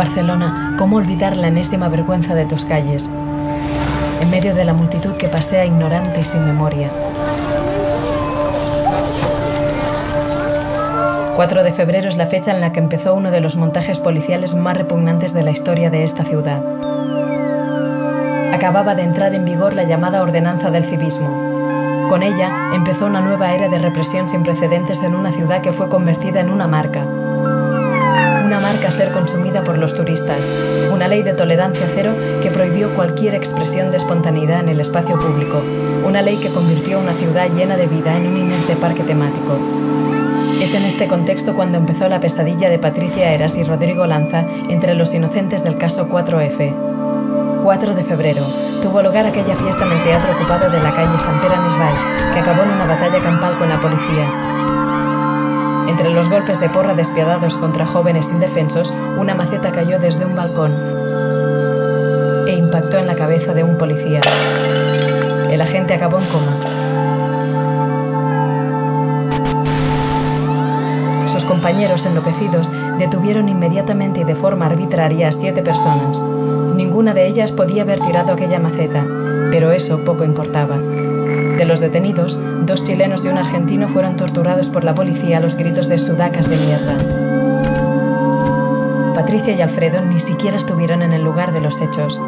Barcelona, ¿cómo olvidar la enésima vergüenza de tus calles? En medio de la multitud que pasea ignorante y sin memoria. 4 de febrero es la fecha en la que empezó uno de los montajes policiales más repugnantes de la historia de esta ciudad. Acababa de entrar en vigor la llamada Ordenanza del Civismo. Con ella empezó una nueva era de represión sin precedentes en una ciudad que fue convertida en una marca, una marca a ser consumida por los turistas, una ley de tolerancia cero que prohibió cualquier expresión de espontaneidad en el espacio público, una ley que convirtió una ciudad llena de vida en un inerte parque temático. Es en este contexto cuando empezó la pesadilla de Patricia Eras y Rodrigo Lanza entre los inocentes del caso 4F. 4 de febrero, tuvo lugar aquella fiesta en el teatro ocupado de la calle Sant Pere Baix, que acabó en una batalla campal con la policía. Entre los golpes de porra despiadados contra jóvenes indefensos, una maceta cayó desde un balcón e impactó en la cabeza de un policía. El agente acabó en coma. Sus compañeros enloquecidos detuvieron inmediatamente y de forma arbitraria a siete personas. Ninguna de ellas podía haber tirado aquella maceta, pero eso poco importaba. De los detenidos, dos chilenos y un argentino fueron torturados por la policía a los gritos de sudacas de mierda. Patricia y Alfredo ni siquiera estuvieron en el lugar de los hechos.